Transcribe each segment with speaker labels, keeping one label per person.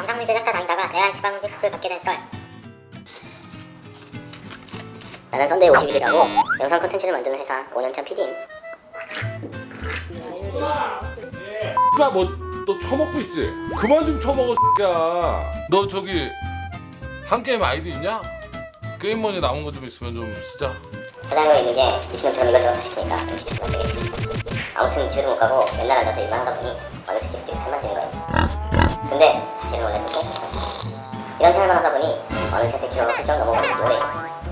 Speaker 1: 영상물 제작사 다니다가 레알 지방흡입 수술 받게 된 썰. 나는 썬데이 50일이라고 영상 컨텐츠를 만드는 회사 5년차 PD임.
Speaker 2: 야 뭐너 처먹고 있지? 그만 좀 처먹어 새끼야 너 저기 한게임 아이디 있냐? 게임 머니 남은 거 좀 있으면 좀 쓰자
Speaker 1: 사장님이 있는 게 미친놈처럼 이것저것 다 시키니까 좀안 되겠지. 아무튼 집에도 못 가고 맨날 앉아서 일만 하다 보니 어느새 찌릿찌릿 살만 찌는 거예 보니 어느새 100kg가 훌쩍 지 오래요.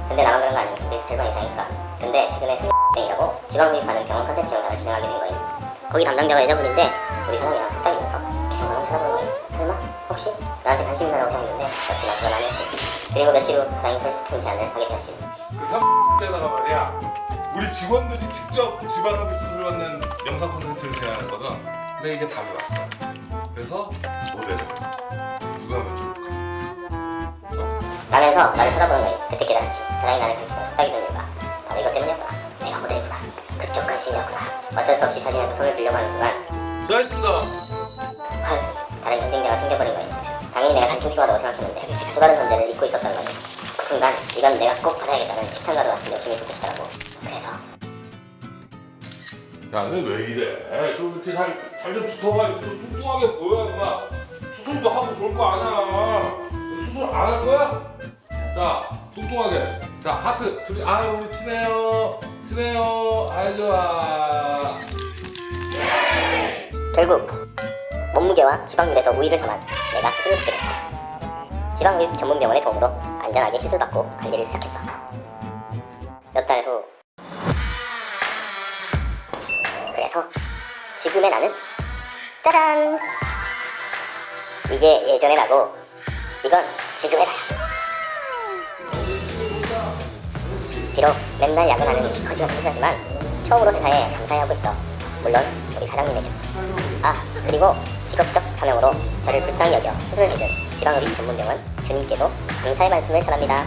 Speaker 1: 근데 나만 그런 거 아니고 우리 절반 이상이 있어. 근데 최근에 승리이라고 지방흡입하는 병원 컨텐츠 영상을 진행하게 된 거예요. 거기 담당자가 여자분인데 우리 사장이랑 툭딱이면서 계속 나만 쳐다보는 거예요. 설마? 혹시? 나한테 관심 있나라고 생각했는데 역시 난 그건 아니었지. 그리고 며칠 후 사장이 솔직한 제안을 하게 되었습니다.
Speaker 2: 그 3대다가 말이야 우리 직원들이 직접 지방흡입 수술 받는 영상 콘텐츠를 제안했거든 근데 이게 답이 왔어 그래서 모델을?
Speaker 1: 라면서 나를 쳐다보는 거예요. 그때 깨달았지. 사장이 나를 감추는 속닥이던 이유가 바로 이것 때문이었구나. 내가 모델이구나. 그쪽 관심이었구나. 어쩔 수 없이 사진에서 손을 들려고 하는 순간
Speaker 2: 수고하셨습니다
Speaker 1: 헐 다른 경쟁자가 생겨버린 거예요. 당연히 내가 단톡 좋아하다고 생각했는데 또 다른 존재를 잊고 있었던 거예요. 그 순간 이건 내가 꼭 받아야겠다는 티탄과도 같은 욕심이 솟구치더라고. 그래서
Speaker 2: 야너 왜 이래 좀 이렇게 잘좀 붙어봐 좀 뚱뚱하게 보여 임마 수술도 하고 그럴 거 아니야 수술 안 할 거야? 자 뚱뚱하게 자 하트 둘이 아유 우리 친해요 친해요 아이 좋아
Speaker 1: 결국 몸무게와 지방률에서 우위를 점한 내가 수술을 받게 됐다. 지방흡입 전문 병원의 도움으로 안전하게 수술받고 관리를 시작했어. 몇 달 후. 그래서 지금의 나는 짜잔! 이게 예전의 나고 이건 지금의 나야. 비록 맨날 야근하는 거지 같은 회사지만 처음으로 회사에 감사해하고 있어. 물론 우리 사장님에게. 아 그리고 직업적 사명으로 저를 불쌍히 여겨 수술을 해준 지방흡입 전문병원 주님께도 감사의 말씀을 전합니다.